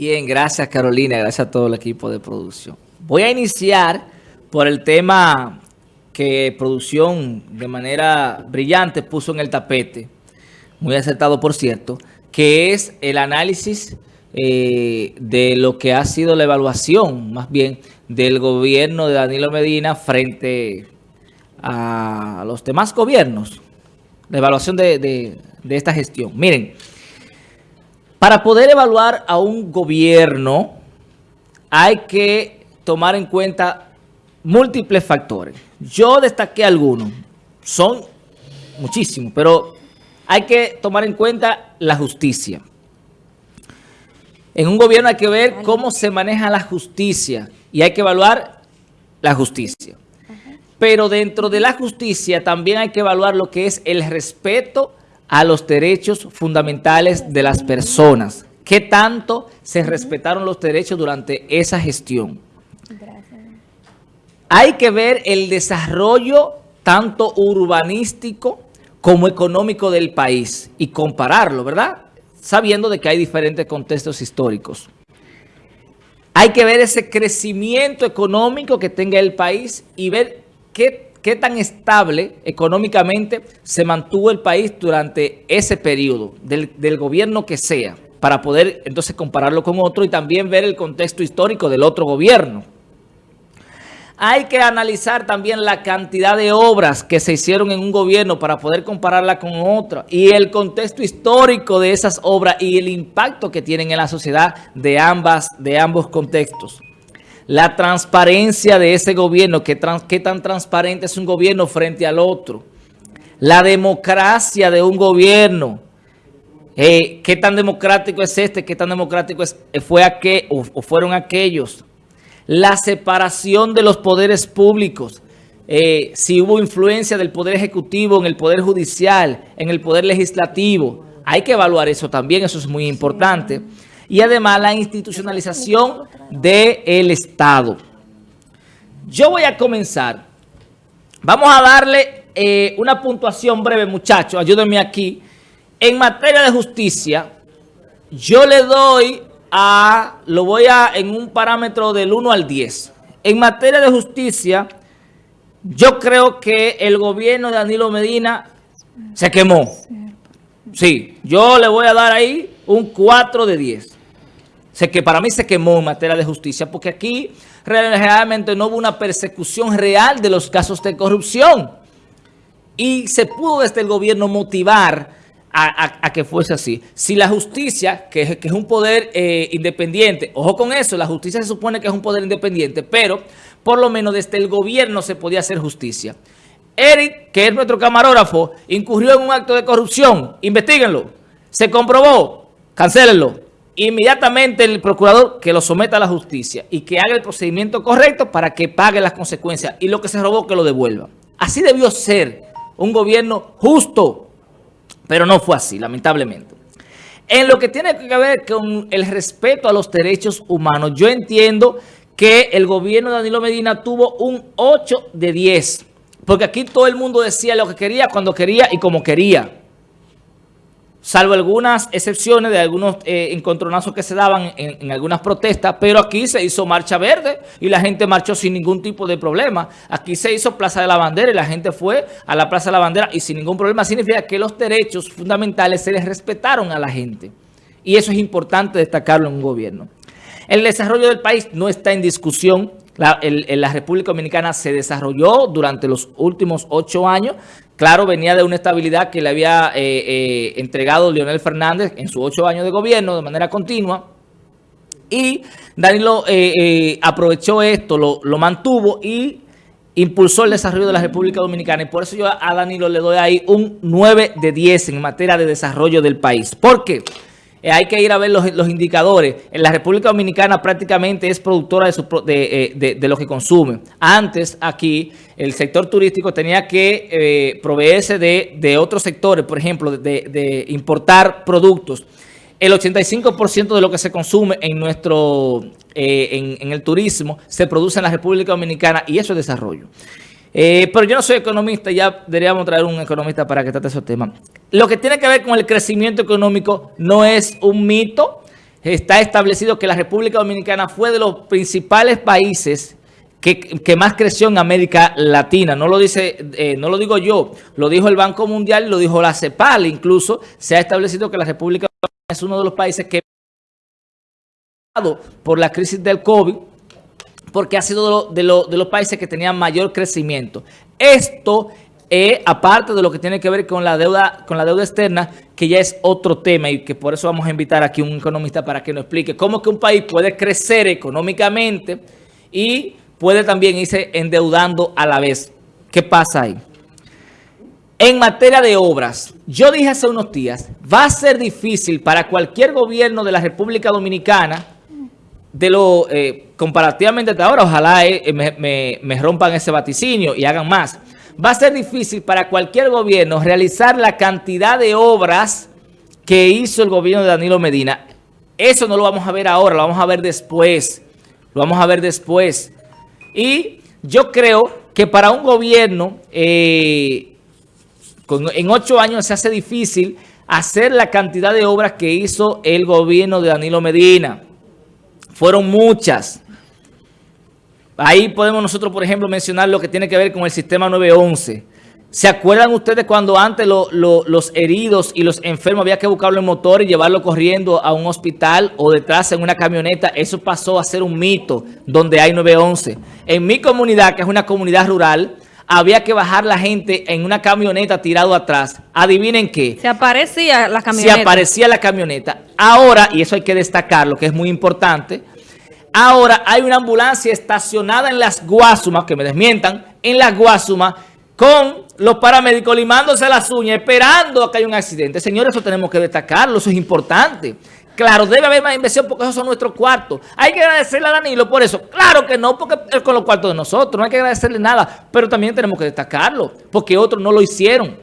Bien, gracias Carolina, gracias a todo el equipo de producción. Voy a iniciar por el tema que producción de manera brillante puso en el tapete, muy acertado por cierto, que es el análisis eh, de lo que ha sido la evaluación, más bien, del gobierno de Danilo Medina frente a los demás gobiernos, la evaluación de, de esta gestión. Miren, para poder evaluar a un gobierno hay que tomar en cuenta múltiples factores. Yo destaqué algunos, son muchísimos, pero hay que tomar en cuenta la justicia. En un gobierno hay que ver cómo se maneja la justicia y hay que evaluar la justicia. Pero dentro de la justicia también hay que evaluar lo que es el respeto a los derechos fundamentales de las personas. ¿Qué tanto se respetaron los derechos durante esa gestión? Hay que ver el desarrollo tanto urbanístico como económico del país y compararlo, ¿verdad? Sabiendo de que hay diferentes contextos históricos. Hay que ver ese crecimiento económico que tenga el país y ver qué qué tan estable económicamente se mantuvo el país durante ese periodo, del, gobierno que sea, para poder entonces compararlo con otro y también ver el contexto histórico del otro gobierno. Hay que analizar también la cantidad de obras que se hicieron en un gobierno para poder compararla con otra y el contexto histórico de esas obras y el impacto que tienen en la sociedad de, ambas, de ambos contextos la transparencia de ese gobierno, qué, tan transparente es un gobierno frente al otro, la democracia de un gobierno, eh, qué tan democrático es este, qué tan democrático es, eh, fue aquel, o, fueron aquellos, la separación de los poderes públicos, eh, si hubo influencia del Poder Ejecutivo en el Poder Judicial, en el Poder Legislativo, hay que evaluar eso también, eso es muy importante y además la institucionalización del Estado. Yo voy a comenzar. Vamos a darle eh, una puntuación breve, muchachos. Ayúdenme aquí. En materia de justicia, yo le doy a, lo voy a en un parámetro del 1 al 10. En materia de justicia, yo creo que el gobierno de Danilo Medina se quemó. Sí, yo le voy a dar ahí un 4 de 10 que para mí se quemó en materia de justicia, porque aquí realmente no hubo una persecución real de los casos de corrupción. Y se pudo desde el gobierno motivar a, que fuese así. Si la justicia, que, es un poder eh, independiente, ojo con eso, la justicia se supone que es un poder independiente, pero por lo menos desde el gobierno se podía hacer justicia. Eric, que es nuestro camarógrafo, incurrió en un acto de corrupción. Investíguenlo. Se comprobó. Cancélenlo inmediatamente el procurador que lo someta a la justicia y que haga el procedimiento correcto para que pague las consecuencias y lo que se robó que lo devuelva. Así debió ser un gobierno justo, pero no fue así, lamentablemente. En lo que tiene que ver con el respeto a los derechos humanos, yo entiendo que el gobierno de Danilo Medina tuvo un 8 de 10, porque aquí todo el mundo decía lo que quería, cuando quería y como quería salvo algunas excepciones de algunos eh, encontronazos que se daban en, algunas protestas, pero aquí se hizo marcha verde y la gente marchó sin ningún tipo de problema. Aquí se hizo Plaza de la Bandera y la gente fue a la Plaza de la Bandera y sin ningún problema. Significa que los derechos fundamentales se les respetaron a la gente. Y eso es importante destacarlo en un gobierno. El desarrollo del país no está en discusión. La, la República Dominicana se desarrolló durante los últimos ocho años Claro, venía de una estabilidad que le había eh, eh, entregado Leonel Fernández en sus ocho años de gobierno de manera continua. Y Danilo eh, aprovechó esto, lo, mantuvo y impulsó el desarrollo de la República Dominicana. Y por eso yo a Danilo le doy ahí un 9 de 10 en materia de desarrollo del país. ¿Por qué? Eh, hay que ir a ver los, indicadores. En la República Dominicana prácticamente es productora de, eh, lo que consume. Antes aquí el sector turístico tenía que eh, proveerse de, otros sectores, por ejemplo, de, importar productos. El 85% de lo que se consume en nuestro en el turismo se produce en la República Dominicana y eso es desarrollo. Eh, pero yo no soy economista, ya deberíamos traer un economista para que trate esos temas. Lo que tiene que ver con el crecimiento económico no es un mito, está establecido que la República Dominicana fue de los principales países que, más creció en América Latina. No lo dice, eh, no lo digo yo, lo dijo el Banco Mundial, lo dijo la CEPAL, incluso se ha establecido que la República Dominicana es uno de los países que por la crisis del COVID, porque ha sido de, los países que tenían mayor crecimiento. Esto eh, aparte de lo que tiene que ver con la deuda con la deuda externa, que ya es otro tema y que por eso vamos a invitar aquí a un economista para que nos explique cómo que un país puede crecer económicamente y puede también irse endeudando a la vez. ¿Qué pasa ahí? En materia de obras, yo dije hace unos días, va a ser difícil para cualquier gobierno de la República Dominicana, de lo eh, comparativamente de ahora, ojalá eh, me, me rompan ese vaticinio y hagan más, va a ser difícil para cualquier gobierno realizar la cantidad de obras que hizo el gobierno de Danilo Medina. Eso no lo vamos a ver ahora, lo vamos a ver después. Lo vamos a ver después. Y yo creo que para un gobierno eh, en ocho años se hace difícil hacer la cantidad de obras que hizo el gobierno de Danilo Medina. Fueron muchas. Ahí podemos nosotros, por ejemplo, mencionar lo que tiene que ver con el sistema 911. ¿Se acuerdan ustedes cuando antes los heridos y los enfermos había que buscarlo en motor y llevarlo corriendo a un hospital o detrás en una camioneta? Eso pasó a ser un mito donde hay 911. En mi comunidad, que es una comunidad rural, había que bajar la gente en una camioneta tirado atrás. Adivinen qué. Se aparecía la camioneta. Se aparecía la camioneta. Ahora, y eso hay que destacarlo, que es muy importante, Ahora hay una ambulancia estacionada en las Guasumas, que me desmientan, en las Guasumas, con los paramédicos limándose las uñas, esperando a que haya un accidente. Señores, eso tenemos que destacarlo, eso es importante. Claro, debe haber más inversión porque esos son nuestros cuartos. Hay que agradecerle a Danilo por eso. Claro que no, porque es con los cuartos de nosotros. No hay que agradecerle nada, pero también tenemos que destacarlo, porque otros no lo hicieron.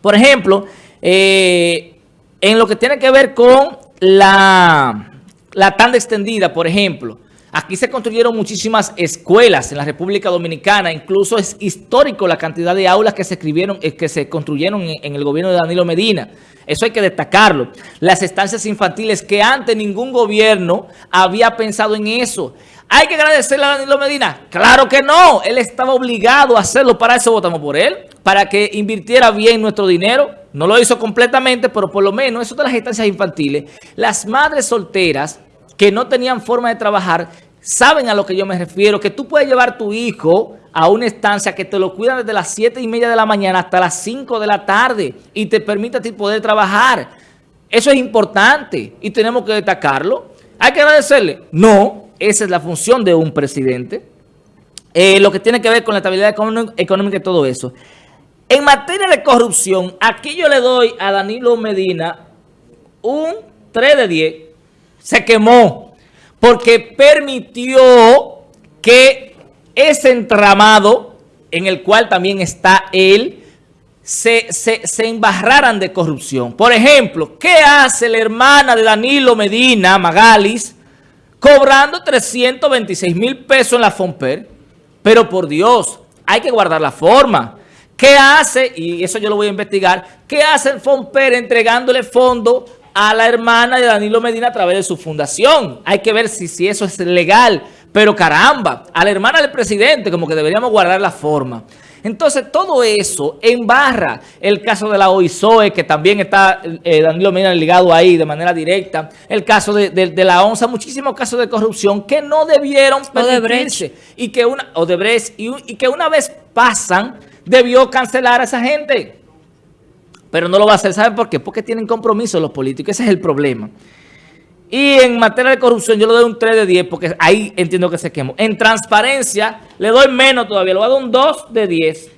Por ejemplo, eh, en lo que tiene que ver con la la tanda extendida, por ejemplo. Aquí se construyeron muchísimas escuelas en la República Dominicana, incluso es histórico la cantidad de aulas que se escribieron, eh, que se construyeron en, el gobierno de Danilo Medina. Eso hay que destacarlo. Las estancias infantiles que antes ningún gobierno había pensado en eso. ¿Hay que agradecerle a Danilo Medina? Claro que no. Él estaba obligado a hacerlo. Para eso votamos por él. Para que invirtiera bien nuestro dinero. No lo hizo completamente, pero por lo menos eso de las estancias infantiles. Las madres solteras que no tenían forma de trabajar, saben a lo que yo me refiero, que tú puedes llevar tu hijo a una estancia que te lo cuidan desde las 7 y media de la mañana hasta las 5 de la tarde y te permite a ti poder trabajar. Eso es importante y tenemos que destacarlo. ¿Hay que agradecerle? No, esa es la función de un presidente. Eh, lo que tiene que ver con la estabilidad económica y todo eso. En materia de corrupción, aquí yo le doy a Danilo Medina un 3 de 10 se quemó porque permitió que ese entramado en el cual también está él, se, se, embarraran de corrupción. Por ejemplo, ¿qué hace la hermana de Danilo Medina, Magalis, cobrando 326 mil pesos en la FOMPER? Pero por Dios, hay que guardar la forma. ¿Qué hace? Y eso yo lo voy a investigar. ¿Qué hace el FOMPER entregándole fondo a la hermana de Danilo Medina a través de su fundación. Hay que ver si, si eso es legal. Pero caramba, a la hermana del presidente como que deberíamos guardar la forma. Entonces, todo eso embarra el caso de la OISOE, que también está eh, Danilo Medina ligado ahí de manera directa, el caso de, la ONSA, muchísimos casos de corrupción que no debieron permitirse. Y que una, y, y que una vez pasan, debió cancelar a esa gente. Pero no lo va a hacer. ¿Saben por qué? Porque tienen compromiso los políticos. Ese es el problema. Y en materia de corrupción yo le doy un 3 de 10 porque ahí entiendo que se quemó. En transparencia le doy menos todavía. Le voy a dar un 2 de 10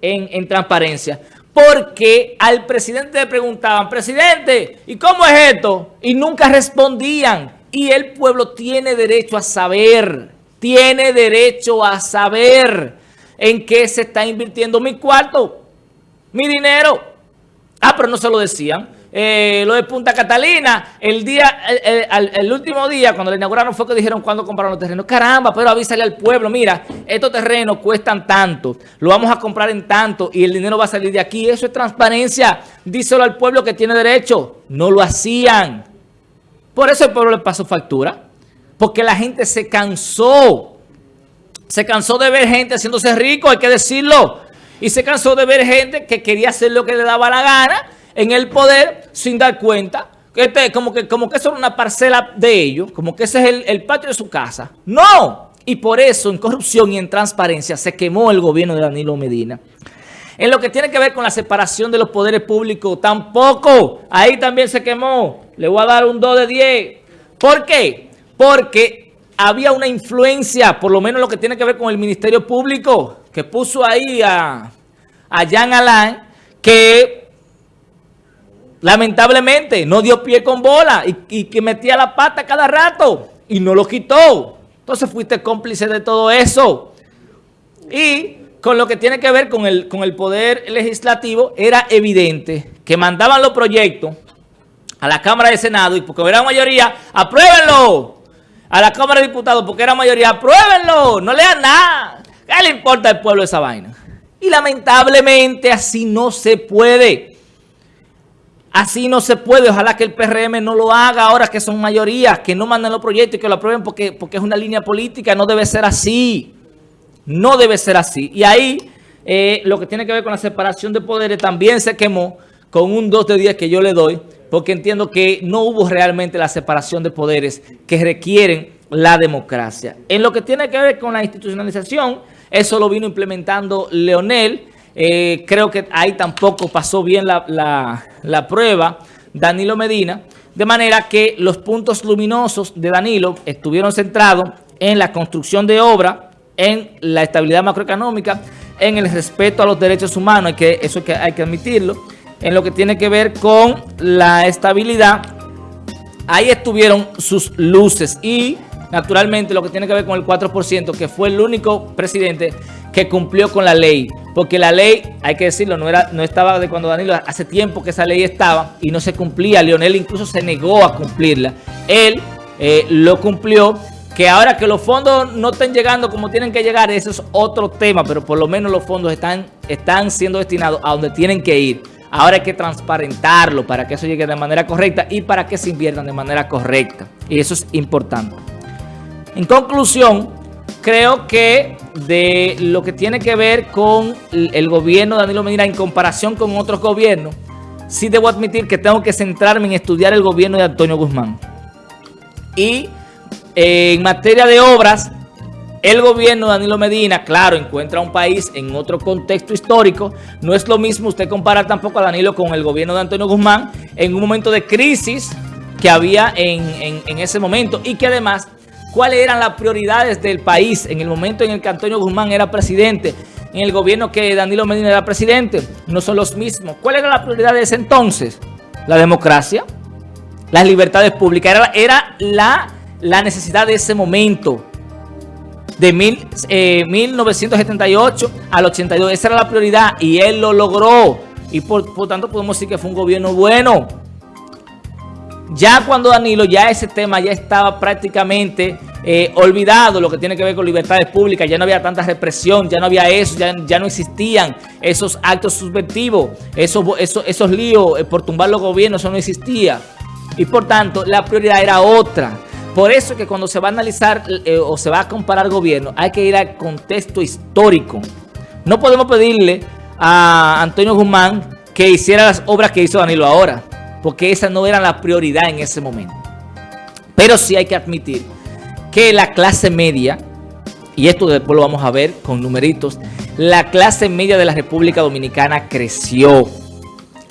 en, en transparencia. Porque al presidente le preguntaban, presidente, ¿y cómo es esto? Y nunca respondían. Y el pueblo tiene derecho a saber, tiene derecho a saber en qué se está invirtiendo mi cuarto, mi dinero. Ah, pero no se lo decían. Eh, lo de Punta Catalina, el día, el, último día, cuando le inauguraron, fue que dijeron cuándo compraron los terrenos. Caramba, pero avísale al pueblo, mira, estos terrenos cuestan tanto, lo vamos a comprar en tanto y el dinero va a salir de aquí. Eso es transparencia. Díselo al pueblo que tiene derecho. No lo hacían. Por eso el pueblo le pasó factura. Porque la gente se cansó. Se cansó de ver gente haciéndose rico, hay que decirlo. Y se cansó de ver gente que quería hacer lo que le daba la gana en el poder sin dar cuenta. Este, como, que, como que era una parcela de ellos, como que ese es el, el patio de su casa. ¡No! Y por eso en corrupción y en transparencia se quemó el gobierno de Danilo Medina. En lo que tiene que ver con la separación de los poderes públicos, tampoco. Ahí también se quemó. Le voy a dar un 2 de 10. ¿Por qué? Porque había una influencia, por lo menos lo que tiene que ver con el Ministerio Público, que puso ahí a, a Jean Alain, que lamentablemente no dio pie con bola y, y que metía la pata cada rato y no lo quitó. Entonces fuiste cómplice de todo eso. Y con lo que tiene que ver con el, con el poder legislativo, era evidente que mandaban los proyectos a la Cámara de Senado y porque era mayoría, apruébenlo. A la Cámara de Diputados porque era mayoría, apruébenlo. No lean nada. ¿Qué le importa al pueblo esa vaina? Y lamentablemente así no se puede. Así no se puede. Ojalá que el PRM no lo haga ahora que son mayorías, que no manden los proyectos y que lo aprueben porque, porque es una línea política. No debe ser así. No debe ser así. Y ahí eh, lo que tiene que ver con la separación de poderes también se quemó con un 2 de 10 que yo le doy, porque entiendo que no hubo realmente la separación de poderes que requieren la democracia. En lo que tiene que ver con la institucionalización, eso lo vino implementando Leonel. Eh, creo que ahí tampoco pasó bien la, la prueba Danilo Medina, de manera que los puntos luminosos de Danilo estuvieron centrados en la construcción de obra, en la estabilidad macroeconómica, en el respeto a los derechos humanos, que, eso que hay que admitirlo, en lo que tiene que ver con la estabilidad, ahí estuvieron sus luces y naturalmente lo que tiene que ver con el 4%, que fue el único presidente que cumplió con la ley, porque la ley, hay que decirlo, no, era, no estaba de cuando Danilo, hace tiempo que esa ley estaba y no se cumplía, Leonel incluso se negó a cumplirla, él eh, lo cumplió que ahora que los fondos no estén llegando como tienen que llegar, eso es otro tema, pero por lo menos los fondos están, están siendo destinados a donde tienen que ir. Ahora hay que transparentarlo para que eso llegue de manera correcta y para que se inviertan de manera correcta. Y eso es importante. En conclusión, creo que de lo que tiene que ver con el gobierno de Danilo Medina en comparación con otros gobiernos, sí debo admitir que tengo que centrarme en estudiar el gobierno de Antonio Guzmán. Y en materia de obras, el gobierno de Danilo Medina, claro, encuentra un país en otro contexto histórico. No es lo mismo usted comparar tampoco a Danilo con el gobierno de Antonio Guzmán en un momento de crisis que había en, ese momento y que además, ¿cuáles eran las prioridades del país en el momento en el que Antonio Guzmán era presidente? En el gobierno que Danilo Medina era presidente, no son los mismos. ¿Cuál era la prioridad de ese entonces? La democracia, las libertades públicas, era, la necesidad de ese momento de mil, 1978 eh, al 82. Esa era la prioridad y él lo logró. Y por, tanto podemos decir que fue un gobierno bueno. Ya cuando Danilo, ya ese tema ya estaba prácticamente eh, olvidado, lo que tiene que ver con libertades públicas, ya no había tanta represión, ya no había eso, ya, ya no existían esos actos subvertivos, esos, esos, esos líos eh, por tumbar los gobiernos, eso no existía. Y por tanto, la prioridad era otra. Por eso que cuando se va a analizar eh, o se va a comparar gobierno, hay que ir al contexto histórico. No podemos pedirle a Antonio Guzmán que hiciera las obras que hizo Danilo ahora, porque esa no era la prioridad en ese momento. Pero sí hay que admitir que la clase media, y esto después lo vamos a ver con numeritos, la clase media de la República Dominicana creció.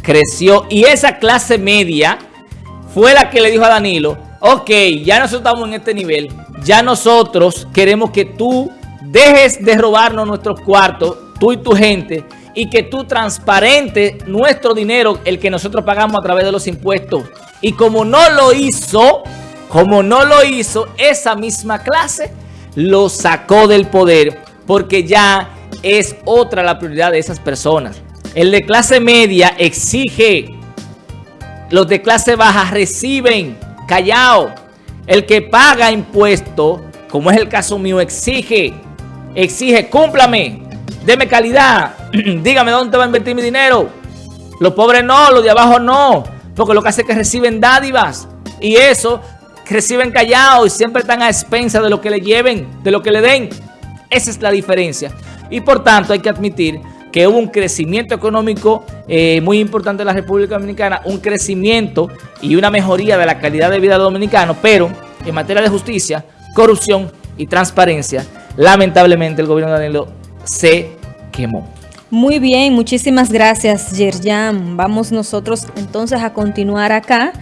Creció y esa clase media fue la que le dijo a Danilo, ok, ya nosotros estamos en este nivel, ya nosotros queremos que tú dejes de robarnos nuestros cuartos, tú y tu gente, y que tú transparente nuestro dinero, el que nosotros pagamos a través de los impuestos. Y como no lo hizo, como no lo hizo, esa misma clase lo sacó del poder, porque ya es otra la prioridad de esas personas. El de clase media exige, los de clase baja reciben, callado. El que paga impuestos, como es el caso mío, exige, exige, cúmplame, deme calidad, dígame dónde va a invertir mi dinero. Los pobres no, los de abajo no, porque lo que hace es que reciben dádivas. Y eso reciben callado y siempre están a expensa de lo que le lleven, de lo que le den. Esa es la diferencia. Y por tanto hay que admitir que hubo un crecimiento económico eh, muy importante en la República Dominicana, un crecimiento y una mejoría de la calidad de vida de dominicanos, pero en materia de justicia, corrupción y transparencia, lamentablemente el gobierno de Danilo se Muy bien, muchísimas gracias, Yerjan. Vamos nosotros entonces a continuar acá